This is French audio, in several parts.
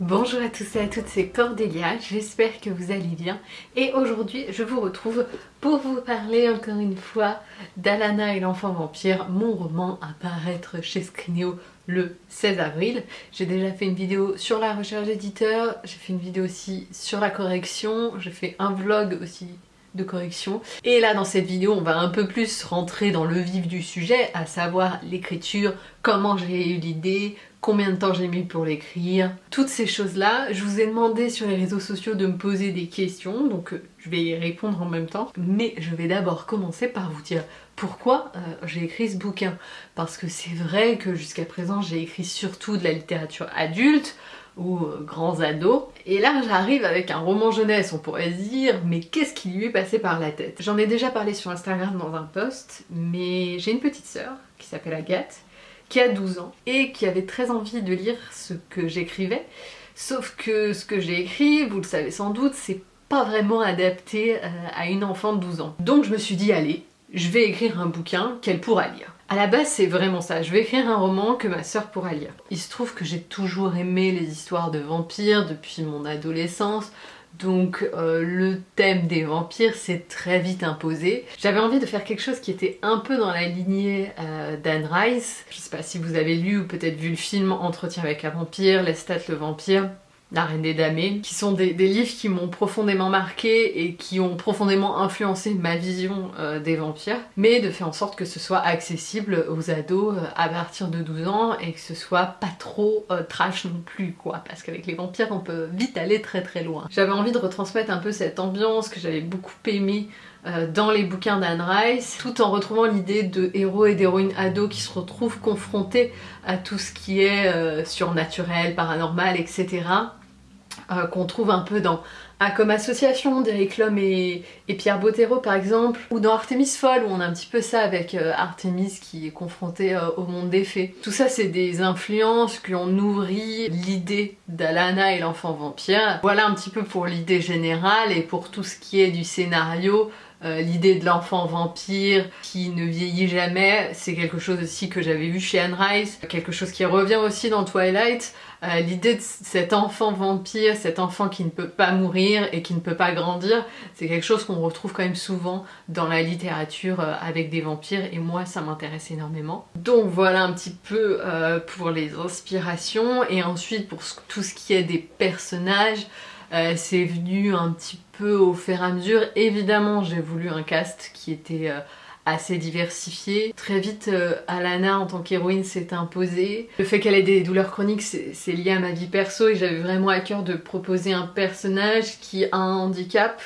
Bonjour à tous et à toutes, c'est Cordélia, j'espère que vous allez bien et aujourd'hui je vous retrouve pour vous parler encore une fois d'Alana et l'enfant vampire, mon roman à paraître chez Scrineo le 16 avril. J'ai déjà fait une vidéo sur la recherche d'éditeur, j'ai fait une vidéo aussi sur la correction, j'ai fait un vlog aussi de correction. Et là dans cette vidéo on va un peu plus rentrer dans le vif du sujet, à savoir l'écriture, comment j'ai eu l'idée, combien de temps j'ai mis pour l'écrire, toutes ces choses-là. Je vous ai demandé sur les réseaux sociaux de me poser des questions, donc euh, je vais y répondre en même temps. Mais je vais d'abord commencer par vous dire pourquoi euh, j'ai écrit ce bouquin. Parce que c'est vrai que jusqu'à présent j'ai écrit surtout de la littérature adulte, ou euh, grands ados. Et là j'arrive avec un roman jeunesse, on pourrait dire, mais qu'est-ce qui lui est passé par la tête? J'en ai déjà parlé sur Instagram dans un post, mais j'ai une petite sœur qui s'appelle Agathe, qui a 12 ans et qui avait très envie de lire ce que j'écrivais. Sauf que ce que j'ai écrit, vous le savez sans doute, c'est pas vraiment adapté euh, à une enfant de 12 ans. Donc je me suis dit, allez, je vais écrire un bouquin qu'elle pourra lire. À la base, c'est vraiment ça. Je vais écrire un roman que ma sœur pourra lire. Il se trouve que j'ai toujours aimé les histoires de vampires depuis mon adolescence, donc euh, le thème des vampires s'est très vite imposé. J'avais envie de faire quelque chose qui était un peu dans la lignée euh, d'Anne Rice. Je sais pas si vous avez lu ou peut-être vu le film Entretien avec un vampire, Lestat le vampire. La Reine des Damnés, qui sont des, livres qui m'ont profondément marqué et qui ont profondément influencé ma vision euh, des vampires, mais de faire en sorte que ce soit accessible aux ados euh, à partir de 12 ans et que ce soit pas trop euh, trash non plus quoi, parce qu'avec les vampires on peut vite aller très très loin. J'avais envie de retransmettre un peu cette ambiance que j'avais beaucoup aimé dans les bouquins d'Anne Rice, tout en retrouvant l'idée de héros et d'héroïnes ados qui se retrouvent confrontés à tout ce qui est surnaturel, paranormal, etc. Euh, qu'on trouve un peu dans A comme association d'Eric Lhomme et, Pierre Bottero par exemple, ou dans Artemis Folle où on a un petit peu ça avec euh, Artemis qui est confronté euh, au monde des fées. Tout ça c'est des influences qui ont nourri l'idée d'Alana et l'enfant vampire. Voilà un petit peu pour l'idée générale et pour tout ce qui est du scénario, l'idée de l'enfant vampire qui ne vieillit jamais, c'est quelque chose aussi que j'avais vu chez Anne Rice, quelque chose qui revient aussi dans Twilight, euh, l'idée de cet enfant vampire, cet enfant qui ne peut pas mourir et qui ne peut pas grandir, c'est quelque chose qu'on retrouve quand même souvent dans la littérature euh, avec des vampires et moi ça m'intéresse énormément. Donc voilà un petit peu euh, pour les inspirations et ensuite pour tout ce qui est des personnages, c'est venu un petit peu au fur et à mesure. Évidemment j'ai voulu un cast qui était assez diversifié. Très vite, euh, Alana en tant qu'héroïne s'est imposée. Le fait qu'elle ait des douleurs chroniques, c'est lié à ma vie perso et j'avais vraiment à cœur de proposer un personnage qui a un handicap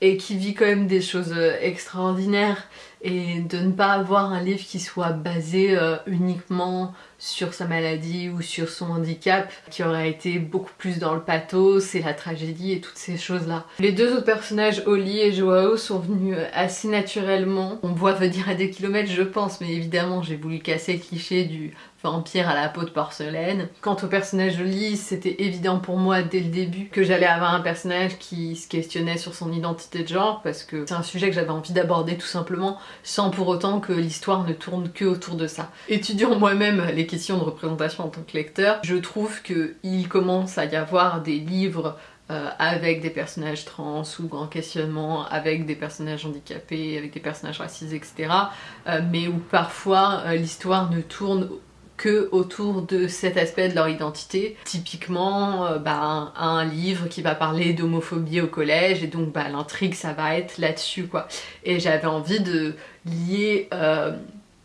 et qui vit quand même des choses euh, extraordinaires et de ne pas avoir un livre qui soit basé euh, uniquement sur sa maladie ou sur son handicap qui aurait été beaucoup plus dans le pathos et la tragédie et toutes ces choses là. Les deux autres personnages, Oli et Joao, sont venus euh, assez naturellement. On voit venir à des kilomètres je pense mais évidemment j'ai voulu casser le cliché du vampire à la peau de porcelaine. Quant au personnage de Lee, c'était évident pour moi dès le début que j'allais avoir un personnage qui se questionnait sur son identité de genre parce que c'est un sujet que j'avais envie d'aborder tout simplement sans pour autant que l'histoire ne tourne que autour de ça. Étudiant moi-même les questions de représentation en tant que lecteur, je trouve qu'il commence à y avoir des livres euh, avec des personnages trans ou grand questionnement, avec des personnages handicapés, avec des personnages racisés, etc. Euh, mais où parfois euh, l'histoire ne tourne que autour de cet aspect de leur identité. Typiquement, euh, bah, un, livre qui va parler d'homophobie au collège et donc bah, l'intrigue ça va être là-dessus quoi. Et j'avais envie de lier euh,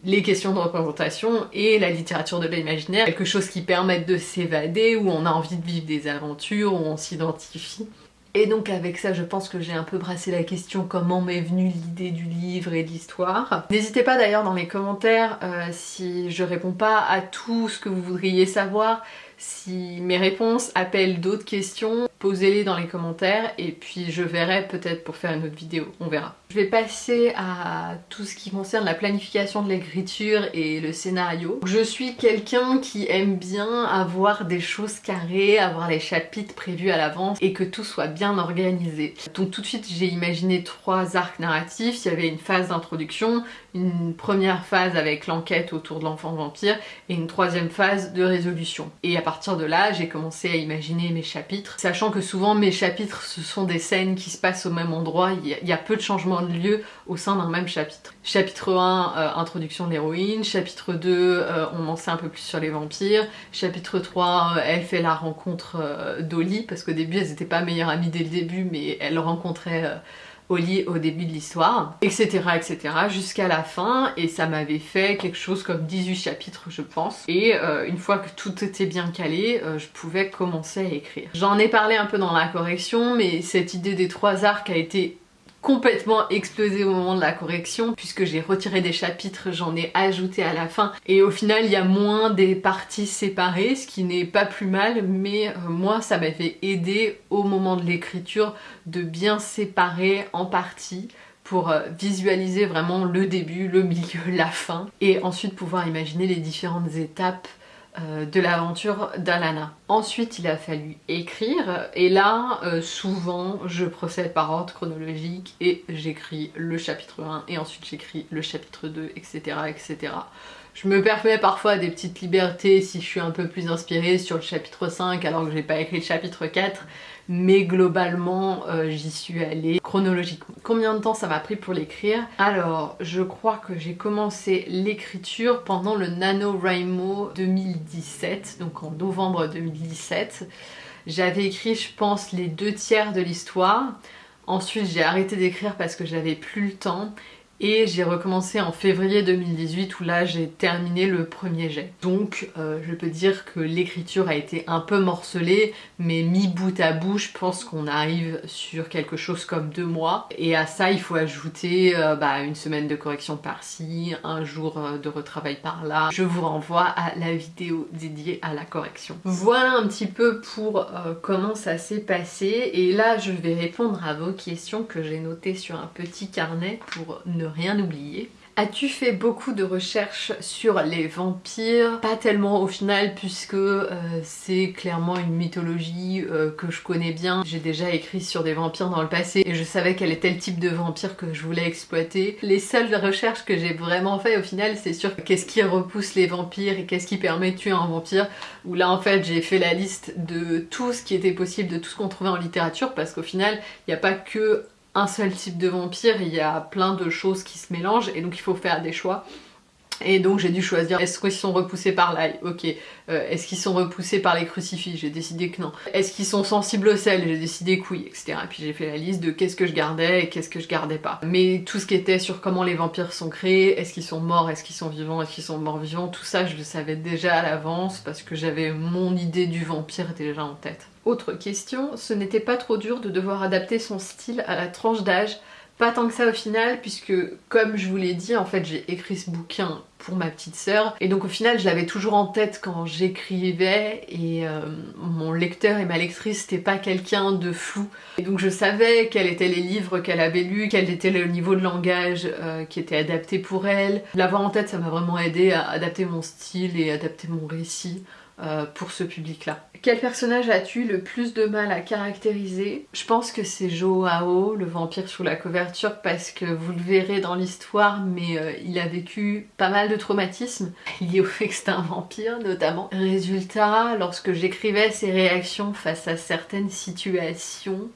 les questions de représentation et la littérature de l'imaginaire, quelque chose qui permette de s'évader, où on a envie de vivre des aventures, où on s'identifie. Et donc avec ça, je pense que j'ai un peu brassé la question comment m'est venue l'idée du livre et de l'histoire. N'hésitez pas d'ailleurs dans les commentaires euh, si je réponds pas à tout ce que vous voudriez savoir, si mes réponses appellent d'autres questions, posez-les dans les commentaires et puis je verrai peut-être pour faire une autre vidéo, on verra. Je vais passer à tout ce qui concerne la planification de l'écriture et le scénario. Je suis quelqu'un qui aime bien avoir des choses carrées, avoir les chapitres prévus à l'avance et que tout soit bien organisé. Donc tout de suite j'ai imaginé trois arcs narratifs, il y avait une phase d'introduction, une première phase avec l'enquête autour de l'enfant vampire et une troisième phase de résolution. Partir de là, j'ai commencé à imaginer mes chapitres, sachant que souvent mes chapitres, ce sont des scènes qui se passent au même endroit, il y a, peu de changements de lieu au sein d'un même chapitre. Chapitre 1, euh, introduction de l'héroïne, chapitre 2, euh, on en sait un peu plus sur les vampires, chapitre 3, euh, elle fait la rencontre d'Oli, parce qu'au début elles n'étaient pas meilleures amies dès le début, mais elle rencontrait au lit au début de l'histoire, etc. etc. jusqu'à la fin et ça m'avait fait quelque chose comme 18 chapitres je pense et euh, une fois que tout était bien calé, euh, je pouvais commencer à écrire. J'en ai parlé un peu dans la correction mais cette idée des trois arcs a été complètement explosé au moment de la correction puisque j'ai retiré des chapitres, j'en ai ajouté à la fin et au final il y a moins des parties séparées ce qui n'est pas plus mal mais euh, moi ça m'avait aidé au moment de l'écriture de bien séparer en parties pour euh, visualiser vraiment le début, le milieu, la fin et ensuite pouvoir imaginer les différentes étapes euh, de l'aventure d'Alana. Ensuite il a fallu écrire et là euh, souvent je procède par ordre chronologique et j'écris le chapitre 1 et ensuite j'écris le chapitre 2 etc etc. Je me permets parfois des petites libertés si je suis un peu plus inspirée sur le chapitre 5 alors que j'ai pas écrit le chapitre 4 mais globalement euh, j'y suis allée chronologiquement. Combien de temps ça m'a pris pour l'écrire? Alors je crois que j'ai commencé l'écriture pendant le NaNoWriMo 2017, donc en novembre 2017. J'avais écrit je pense les deux tiers de l'histoire. Ensuite j'ai arrêté d'écrire parce que j'avais plus le temps et j'ai recommencé en février 2018 où là j'ai terminé le premier jet. Donc euh, je peux dire que l'écriture a été un peu morcelée mais mis bout à bout je pense qu'on arrive sur quelque chose comme deux mois et à ça il faut ajouter euh, bah, une semaine de correction par-ci, un jour euh, de retravail par-là. Je vous renvoie à la vidéo dédiée à la correction. Voilà un petit peu pour comment ça s'est passé et là je vais répondre à vos questions que j'ai notées sur un petit carnet pour ne rien oublier. As-tu fait beaucoup de recherches sur les vampires? Pas tellement au final puisque euh, c'est clairement une mythologie euh, que je connais bien. J'ai déjà écrit sur des vampires dans le passé et je savais quel était le type de vampire que je voulais exploiter. Les seules recherches que j'ai vraiment fait au final c'est sur qu'est-ce qui repousse les vampires et qu'est-ce qui permet de tuer un vampire où là en fait j'ai fait la liste de tout ce qui était possible, de tout ce qu'on trouvait en littérature parce qu'au final il n'y a pas que un seul type de vampire, il y a plein de choses qui se mélangent et donc il faut faire des choix. Et donc j'ai dû choisir, est-ce qu'ils sont repoussés par l'ail? Ok. Euh, est-ce qu'ils sont repoussés par les crucifix J'ai décidé que non. Est-ce qu'ils sont sensibles au sel? J'ai décidé que oui, etc. Et puis j'ai fait la liste de qu'est-ce que je gardais et qu'est-ce que je gardais pas. Mais tout ce qui était sur comment les vampires sont créés, est-ce qu'ils sont morts, est-ce qu'ils sont vivants, est-ce qu'ils sont morts vivants, tout ça je le savais déjà à l'avance parce que j'avais mon idée du vampire déjà en tête. Autre question, ce n'était pas trop dur de devoir adapter son style à la tranche d'âge? Pas tant que ça au final puisque comme je vous l'ai dit en fait j'ai écrit ce bouquin pour ma petite sœur. Et donc au final je l'avais toujours en tête quand j'écrivais. Et euh, mon lecteur et ma lectrice c'était pas quelqu'un de flou. Et donc je savais quels étaient les livres qu'elle avait lus, quel était le niveau de langage euh, qui était adapté pour elle. L'avoir en tête ça m'a vraiment aidé à adapter mon style et adapter mon récit pour ce public-là. Quel personnage as-tu le plus de mal à caractériser? Je pense que c'est Joao, le vampire sous la couverture, parce que vous le verrez dans l'histoire, mais euh, il a vécu pas mal de traumatismes liés au fait que c'est un vampire notamment. Résultat, lorsque j'écrivais ses réactions face à certaines situations,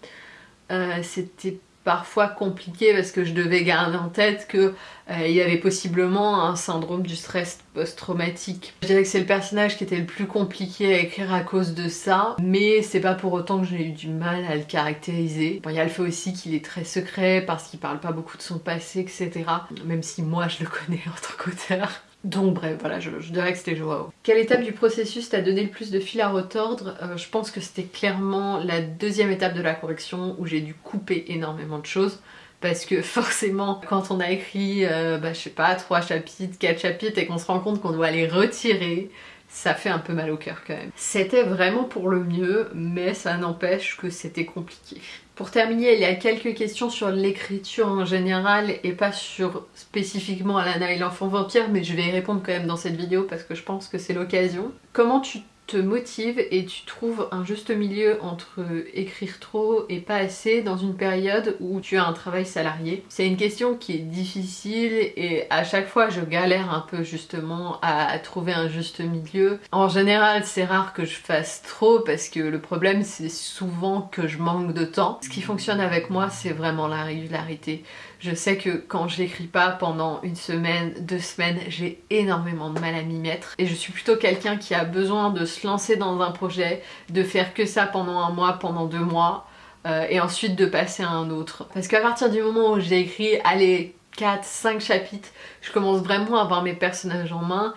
euh, c'était parfois compliqué parce que je devais garder en tête qu'il euh, y avait possiblement un syndrome du stress post-traumatique. Je dirais que c'est le personnage qui était le plus compliqué à écrire à cause de ça, mais c'est pas pour autant que j'ai eu du mal à le caractériser. il y a le fait aussi qu'il est très secret parce qu'il parle pas beaucoup de son passé, etc. Même si moi je le connais en tant qu'auteur. Donc bref, voilà, je, dirais que c'était Joao. Quelle étape du processus t'a donné le plus de fil à retordre? Euh, Je pense que c'était clairement la deuxième étape de la correction où j'ai dû couper énormément de choses parce que forcément quand on a écrit, euh, bah, je sais pas, 3 chapitres, 4 chapitres et qu'on se rend compte qu'on doit les retirer, ça fait un peu mal au cœur quand même. C'était vraiment pour le mieux, mais ça n'empêche que c'était compliqué. Pour terminer, il y a quelques questions sur l'écriture en général et pas sur spécifiquement Alana et l'enfant vampire, mais je vais y répondre quand même dans cette vidéo parce que je pense que c'est l'occasion. Comment tu te motives et tu trouves un juste milieu entre écrire trop et pas assez dans une période où tu as un travail salarié C'est une question qui est difficile et à chaque fois je galère un peu justement à trouver un juste milieu. En général c'est rare que je fasse trop parce que le problème c'est souvent que je manque de temps. Ce qui fonctionne avec moi c'est vraiment la régularité. Je sais que quand j'écris pas pendant une semaine, deux semaines, j'ai énormément de mal à m'y mettre. Et je suis plutôt quelqu'un qui a besoin de se lancer dans un projet, de faire que ça pendant un mois, pendant deux mois, euh, et ensuite de passer à un autre. Parce qu'à partir du moment où j'ai écrit, allez, 4, 5 chapitres, je commence vraiment à avoir mes personnages en main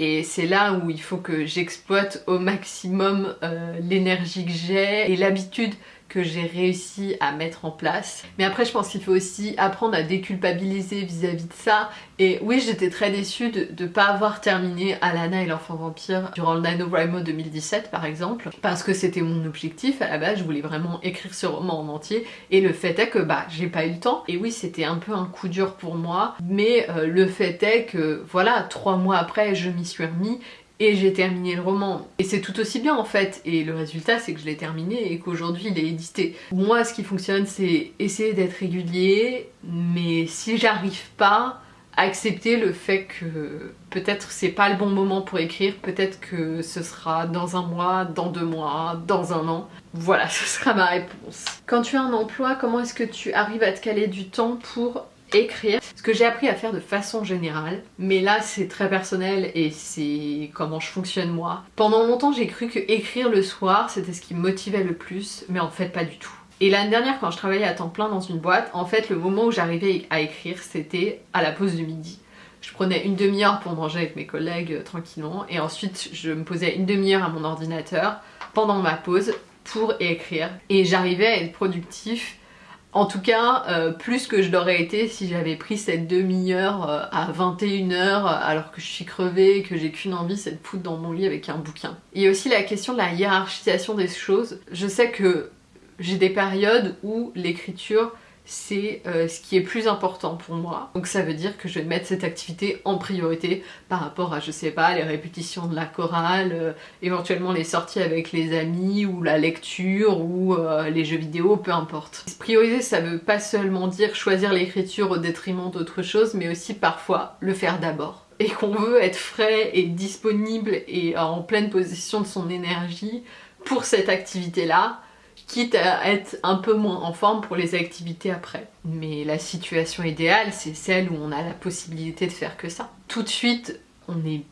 et c'est là où il faut que j'exploite au maximum euh, l'énergie que j'ai et l'habitude que j'ai réussi à mettre en place. Mais après je pense qu'il faut aussi apprendre à déculpabiliser vis-à-vis de ça. Et oui j'étais très déçue de ne pas avoir terminé Alana et l'enfant vampire durant le NaNoWriMo 2017 par exemple. Parce que c'était mon objectif à la base, je voulais vraiment écrire ce roman en entier. Et le fait est que bah j'ai pas eu le temps. Et oui c'était un peu un coup dur pour moi. Mais euh, le fait est que voilà, trois mois après je m'y suis remis et j'ai terminé le roman. Et c'est tout aussi bien en fait, et le résultat c'est que je l'ai terminé et qu'aujourd'hui il est édité. Moi ce qui fonctionne c'est essayer d'être régulier, mais si j'arrive pas, accepter le fait que peut-être c'est pas le bon moment pour écrire, peut-être que ce sera dans un mois, dans deux mois, dans un an. Voilà, ce sera ma réponse. Quand tu as un emploi, comment est-ce que tu arrives à te caler du temps pour écrire? Ce que j'ai appris à faire de façon générale, mais là c'est très personnel et c'est comment je fonctionne moi. Pendant longtemps j'ai cru que écrire le soir c'était ce qui me motivait le plus, mais en fait pas du tout. Et l'année dernière quand je travaillais à temps plein dans une boîte, en fait le moment où j'arrivais à écrire c'était à la pause de midi. Je prenais une demi-heure pour manger avec mes collègues euh, tranquillement et ensuite je me posais une demi-heure à mon ordinateur pendant ma pause pour écrire et j'arrivais à être productif en tout cas, euh, plus que je l'aurais été si j'avais pris cette demi-heure euh, à 21h euh, alors que je suis crevée et que j'ai qu'une envie, c'est de foutre dans mon lit avec un bouquin. Il y a aussi la question de la hiérarchisation des choses. Je sais que j'ai des périodes où l'écriture c'est euh, ce qui est plus important pour moi. Donc ça veut dire que je vais mettre cette activité en priorité par rapport à, je sais pas, les répétitions de la chorale, euh, éventuellement les sorties avec les amis, ou la lecture, ou euh, les jeux vidéo, peu importe. Prioriser, ça veut pas seulement dire choisir l'écriture au détriment d'autre chose, mais aussi parfois le faire d'abord et qu'on veut être frais et disponible et en pleine possession de son énergie pour cette activité-là, quitte à être un peu moins en forme pour les activités après. Mais la situation idéale, c'est celle où on a la possibilité de faire que ça. Tout de suite, on est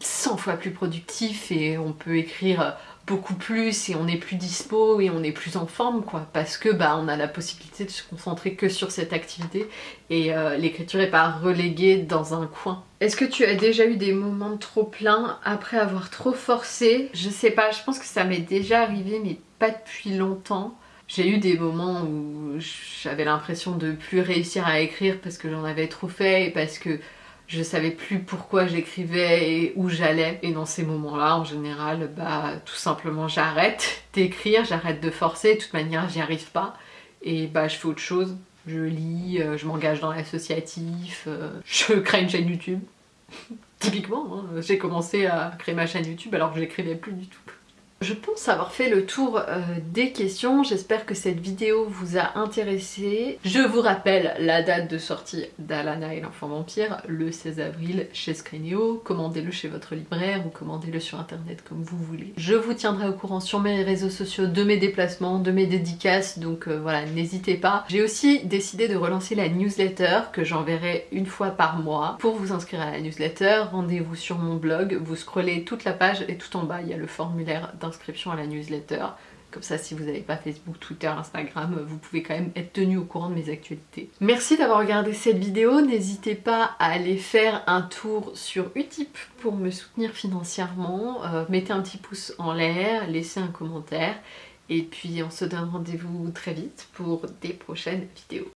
100 fois plus productif et on peut écrire beaucoup plus et on est plus dispo et on est plus en forme quoi parce que bah on a la possibilité de se concentrer que sur cette activité et euh, l'écriture est pas reléguée dans un coin. Est-ce que tu as déjà eu des moments trop plein après avoir trop forcé? Je sais pas, je pense que ça m'est déjà arrivé mais pas depuis longtemps. J'ai eu des moments où j'avais l'impression de plus réussir à écrire parce que j'en avais trop fait et parce que je savais plus pourquoi j'écrivais et où j'allais. Et dans ces moments-là, en général, bah tout simplement j'arrête d'écrire, j'arrête de forcer, de toute manière j'y arrive pas. Et bah je fais autre chose. Je lis, euh, je m'engage dans l'associatif, euh, je crée une chaîne YouTube. Typiquement, hein, j'ai commencé à créer ma chaîne YouTube alors que j'écrivais plus du tout. Je pense avoir fait le tour euh, des questions, j'espère que cette vidéo vous a intéressé. Je vous rappelle la date de sortie d'Alana et l'enfant vampire, le 16 avril chez Screenio. Commandez-le chez votre libraire ou commandez-le sur internet comme vous voulez. Je vous tiendrai au courant sur mes réseaux sociaux de mes déplacements, de mes dédicaces, donc euh, voilà, n'hésitez pas. J'ai aussi décidé de relancer la newsletter que j'enverrai une fois par mois. Pour vous inscrire à la newsletter, rendez-vous sur mon blog, vous scrollez toute la page et tout en bas il y a le formulaire à la newsletter. Comme ça, si vous n'avez pas Facebook, Twitter, Instagram, vous pouvez quand même être tenu au courant de mes actualités. Merci d'avoir regardé cette vidéo. N'hésitez pas à aller faire un tour sur Utip pour me soutenir financièrement. Euh, mettez un petit pouce en l'air, laissez un commentaire. Et puis on se donne rendez-vous très vite pour des prochaines vidéos.